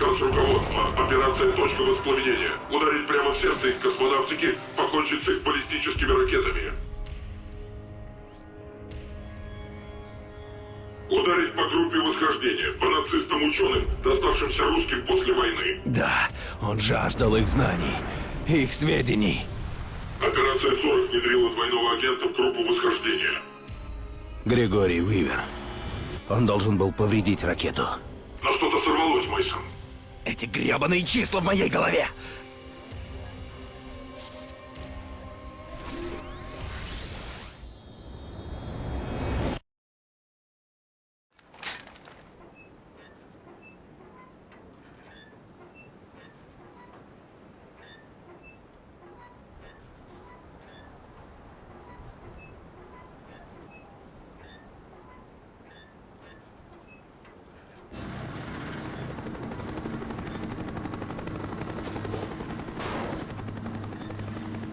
Приказ руководства. Операция «Точка воспламенения». Ударить прямо в сердце их космонавтики, покончить с их баллистическими ракетами. Ударить по группе восхождения, по нацистам-ученым, доставшимся русским после войны. Да, он жаждал их знаний, их сведений. Операция 40 внедрила двойного агента в группу восхождения. Григорий Уивер. Он должен был повредить ракету. Но что-то сорвалось, Мейсон. Эти гребаные числа в моей голове!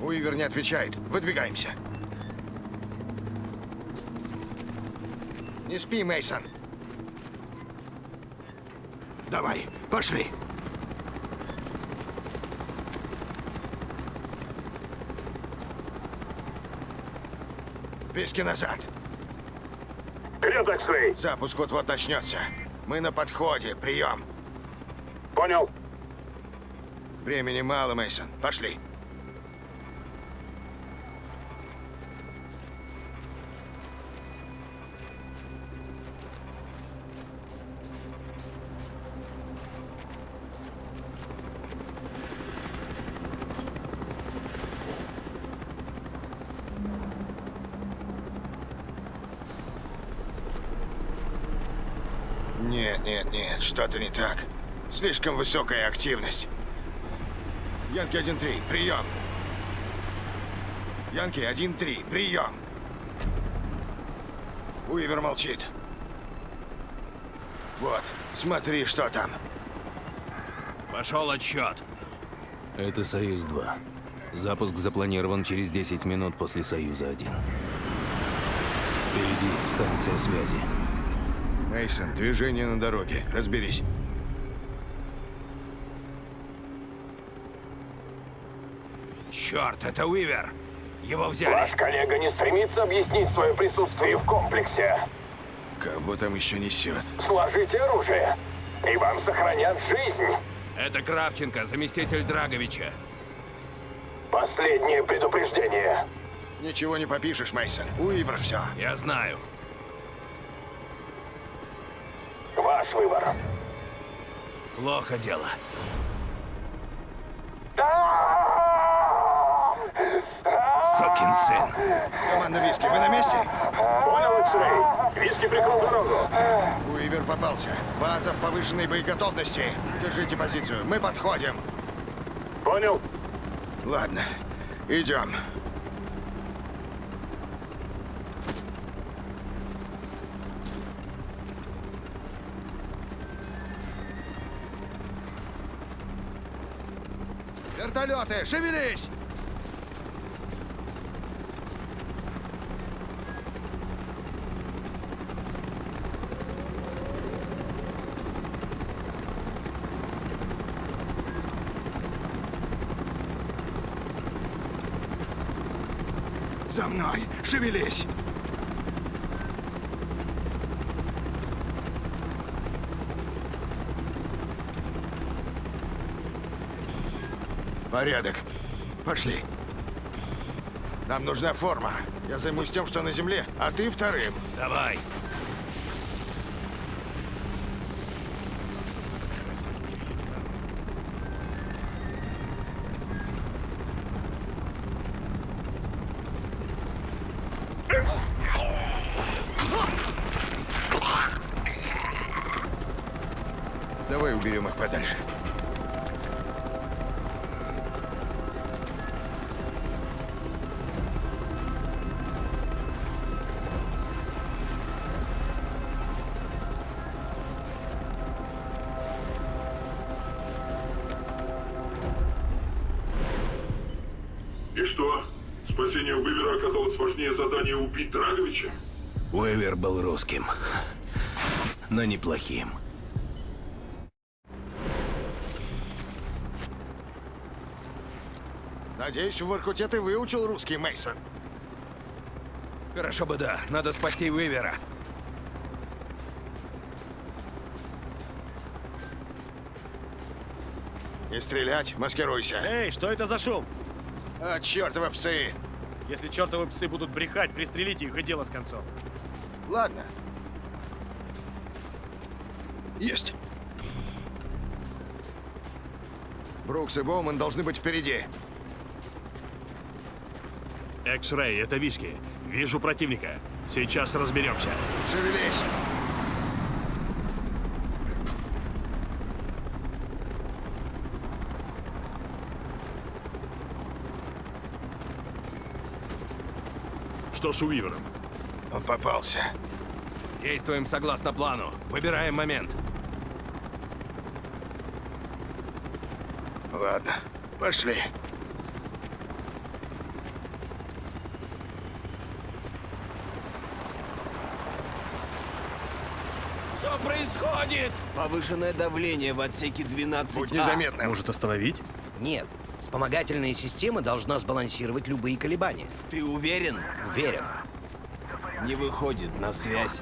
Уивер не отвечает. Выдвигаемся. Не спи, Мейсон. Давай, пошли. Пески назад. Вперед, Эксрей! Запуск вот-вот начнется. Мы на подходе. Прием. Понял. Времени мало, Мейсон. Пошли. Нет, нет, нет, что-то не так. Слишком высокая активность. Янки 1-3, прием. Янки 1-3, прием. Уивер молчит. Вот, смотри, что там. Пошел отсчет. Это Союз-2. Запуск запланирован через 10 минут после Союза-1. Впереди станция связи. Мейсон, движение на дороге. Разберись. Черт, это Уивер! Его взяли! Ваш коллега не стремится объяснить свое присутствие в комплексе. Кого там еще несет? Сложите оружие, и вам сохранят жизнь. Это Кравченко, заместитель Драговича. Последнее предупреждение. Ничего не попишешь, Мейсон. Уивер все. Я знаю. Выбор. Плохо дело. Сокин сын. Команда Виски, вы на месте? Понял, Эксрей. Виски прикрыл дорогу. Уивер попался. База в повышенной боеготовности. Держите позицию. Мы подходим. Понял. Ладно, идем. Вертолеты, шевелись! За мной! Шевелись! Порядок. Пошли. Нам нужна форма. Я займусь тем, что на земле, а ты вторым. Давай. Давай уберем их подальше. Уэвер был русским, но неплохим. Надеюсь, в Воркуте ты выучил русский, Мейсон. Хорошо бы да. Надо спасти Уэвера. Не стрелять, маскируйся. Эй, что это за шум? А, чертовы псы! Если чертовы псы будут брехать, пристрелите их и дело с концом. Ладно. Есть. Брукс и Боуман должны быть впереди. Экс-Рэй, это Виски. Вижу противника. Сейчас разберемся. Шевелись. Что с Уивером? Он попался. Действуем согласно плану. Выбираем момент. Ладно, пошли. Что происходит? Повышенное давление в отсеке 12 Будь незаметным. Может остановить? Нет. Вспомогательная система должна сбалансировать любые колебания. Ты уверен? Уверен. Не выходит на связь.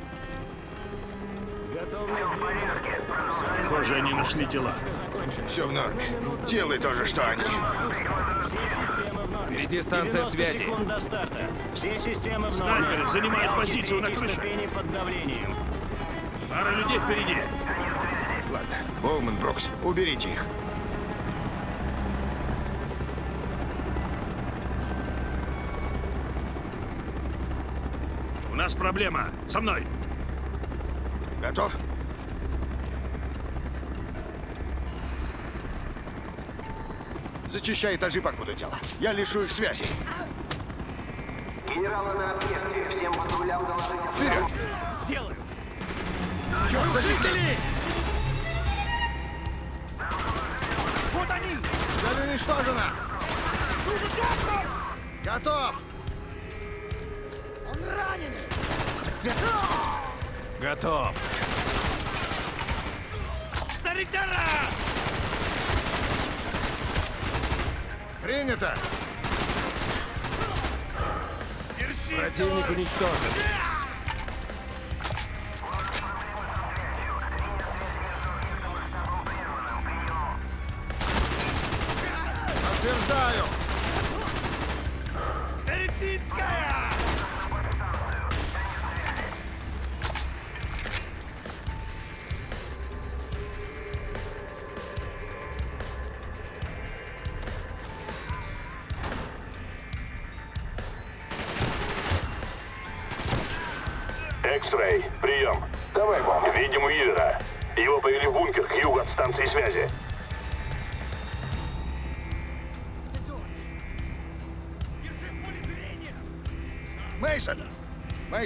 Похоже, они нашли тела. Все в норме. Делай то же, что они. Впереди станция связи. секунд до старта. Все системы в Снайперы занимают позицию на крыше. под давлением. Пара людей впереди. Ладно. Боуман, Брукс, уберите их. Нас проблема. Со мной. Готов? Зачищай этажи, покуда дело. Я лишу их связи. Генералы на объекте. Всем патрулям доложить Вперед! Сделаю. Черт, защити! Вот они! Цель уничтожена! Готов! Готов. Принято! Противник уничтожен.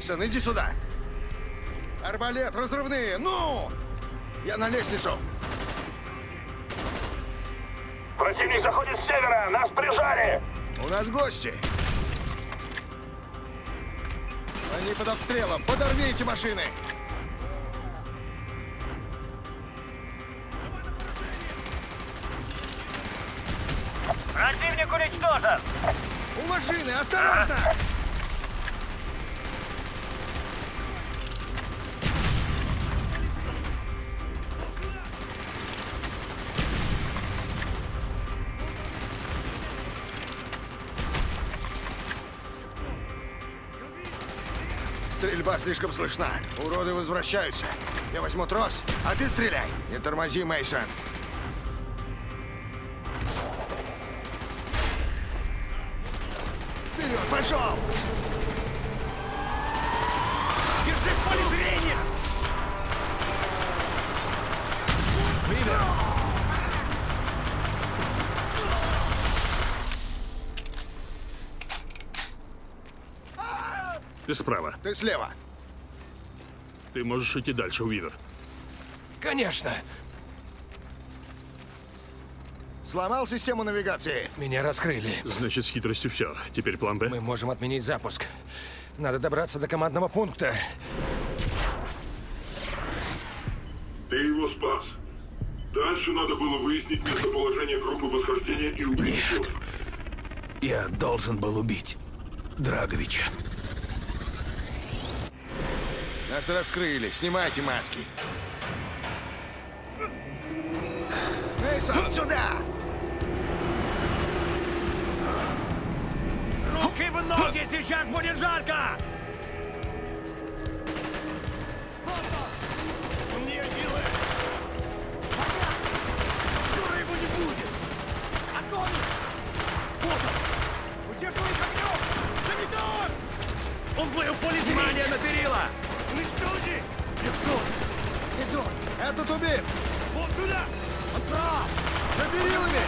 Мейсон, иди сюда! Арбалет, разрывные! Ну! Я на лестницу! Противник заходит с севера. Нас прижали. У нас гости! Они под обстрелом! Подорвите машины! Противник уничтожен! У машины! Осторожно! Стрельба слишком слышна. Уроды возвращаются. Я возьму трос, а ты стреляй. Не тормози, Мейсон. Вперед, пошел! Ты справа. Ты слева. Ты можешь идти дальше, Уивер. Конечно. Сломал систему навигации. Меня раскрыли. Значит, с хитростью все. Теперь план Б. Мы можем отменить запуск. Надо добраться до командного пункта. Ты его спас. Дальше надо было выяснить местоположение группы восхождения и убить ученых. Я должен был убить Драговича. Нас раскрыли. Снимайте маски. Мейсон, сюда! Руки в ноги, сейчас будет жарко! Мне силы! Скоро его не будет! Огонь! Вот он! Удерживай огнем! Он плыл поле внимания на перила! Идет! Этот убит! Вот сюда! За перилами!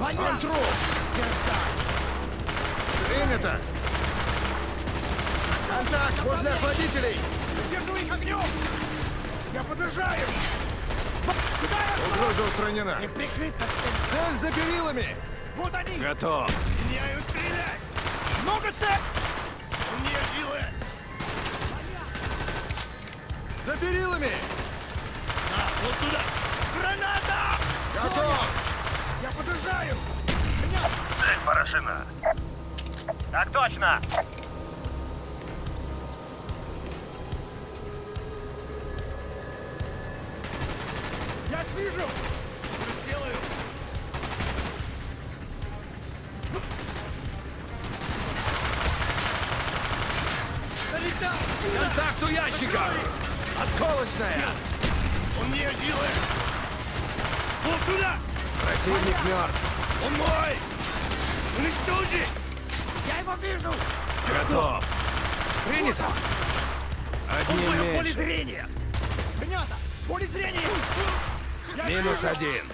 Он труп! Принято! Контакт возле охладителей! Удерживай их огнем! Я подержаю! Куда я Угроза устранена! Не прикрыться! Цель за перилами! Вот они! Готов. Меняю стрелять! Много цель! За перилами! А, вот туда! Граната! Готов! Я подержаю! Меня! Цель поражена. Так точно. Я их вижу! Сделаю! Контакт у ящика! Осколочная! Он мне силы! Вот туда! Противник мертв. Он мой! Уничтожи! Я его вижу! Готов. Принято. Он Одним в моем поле меньше. зрения! Принято! Поле зрения! Я Минус вижу! один.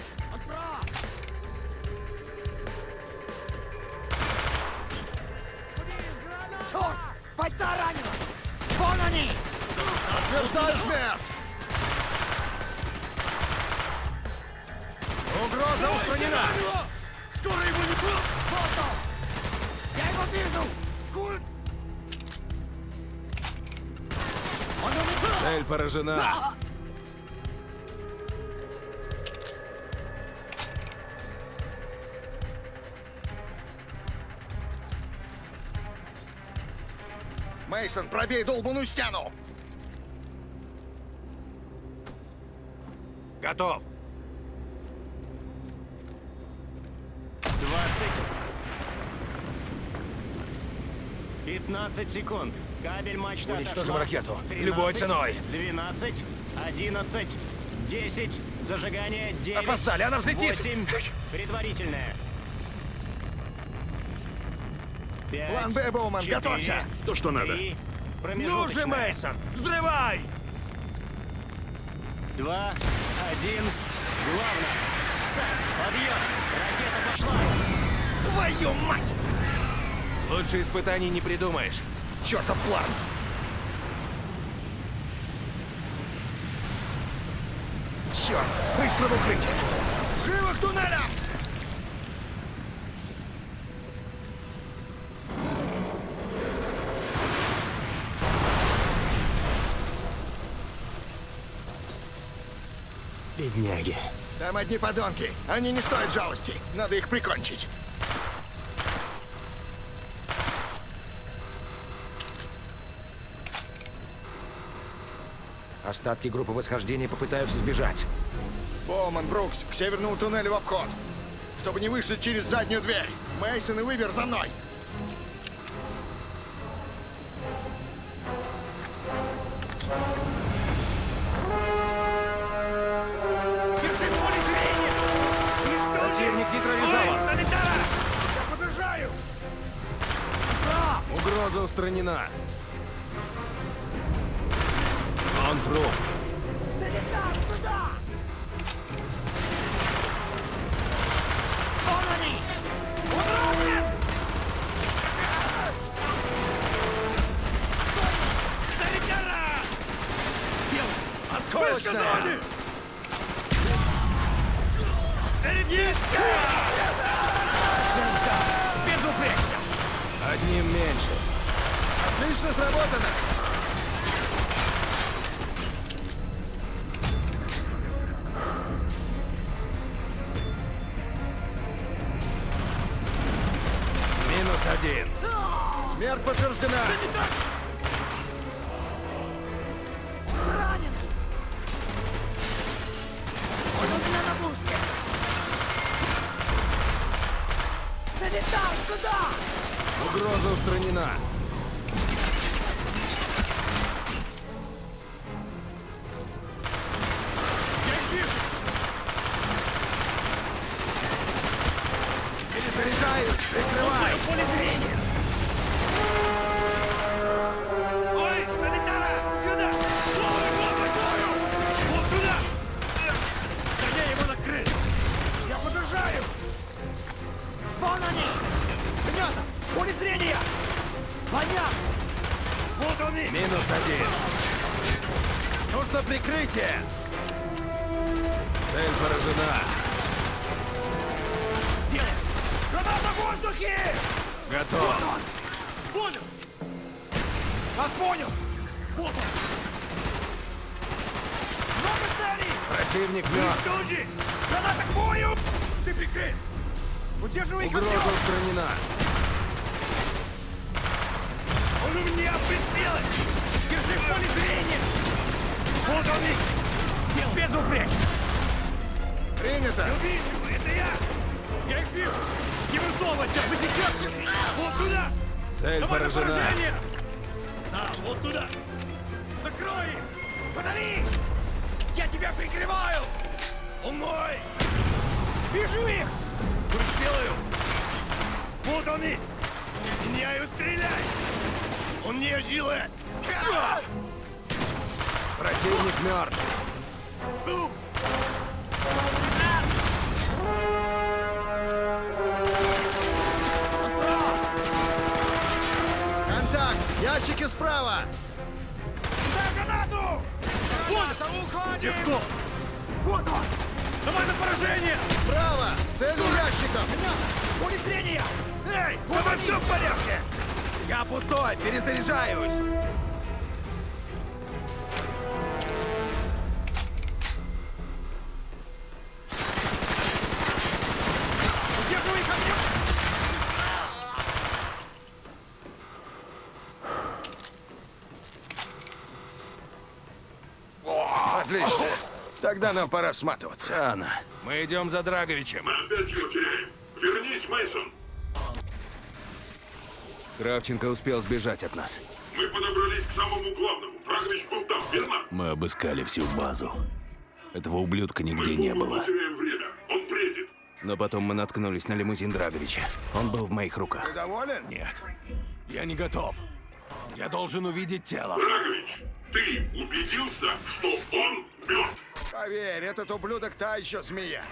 Черт! Бойца ранено! Вон они! Подтверждаю смерть! Угроза устранена. Скоро его не будет! Вот он! Я его вижу! Куль! Он улетел! Цель поражена. Мейсон, пробей долбаную стену! Готов. 20. 15 секунд. Кабель мачта Уничтожим отошла. ракету. 13, Любой ценой. 12, 11, 10, зажигание 9. Опоздали, она взлетит. 8, предварительное. Пять, План Б, Боуман, четыре, готовься! То, что надо. три, Ну же. Мейсон, взрывай! Два, один, главное. Старт, подъем, ракета пошла. Твою мать! Лучше испытаний не придумаешь. Чертов план! Черт! Быстро в укрытие! Живо к туннелям! Бедняги. Там одни подонки. Они не стоят жалости. Надо их прикончить. Остатки группы восхождения попытаются сбежать. Боуман, Брукс, к северному туннелю в обход. Чтобы не вышли через заднюю дверь. Мейсон и Выбер за мной. Угроза устранена. Он труп. Один. Смерть подтверждена. Ранен! Он у меня на мушке! Санитар, сюда! Угроза устранена. Противник мертв. Граната к бою! Ты прикрыт! Удерживай их Угроза устранена. Он у меня прицелы! Держи в поле зрения! Вот он их! Безупречно! Принято. Я вижу! Это я! Я их вижу! Не высовывайся! Мы сейчас! Вот туда! Цель Давай на поражена. поражение! Да, вот туда! Накрой их! Подавись! Я тебя прикрываю! Он мой! Вижу их! Сделаю! Вот они! Меняю, стреляй! Он не жилет! Противник мертв. Контакт. Ящики справа. Вот! уходим! Легко! Вот он! Давай на поражение! Справа. Цель у ящиков. Зрения! Эй, со мной все в порядке! Я пустой. Перезаряжаюсь. Тогда нам пора сматываться. Анна, мы идем за Драговичем. Мы опять его теряем. Вернись, Мейсон. Кравченко успел сбежать от нас. Мы подобрались к самому главному. Драгович был там, верно? Мы обыскали всю базу. Этого ублюдка нигде не Мы было. теряем время. Он бредит. Но потом мы наткнулись на лимузин Драговича. Он был в моих руках. Ты доволен? Нет, я не готов. Я должен увидеть тело. Драгович, ты убедился, что он мертв? Поверь, этот ублюдок та еще змея.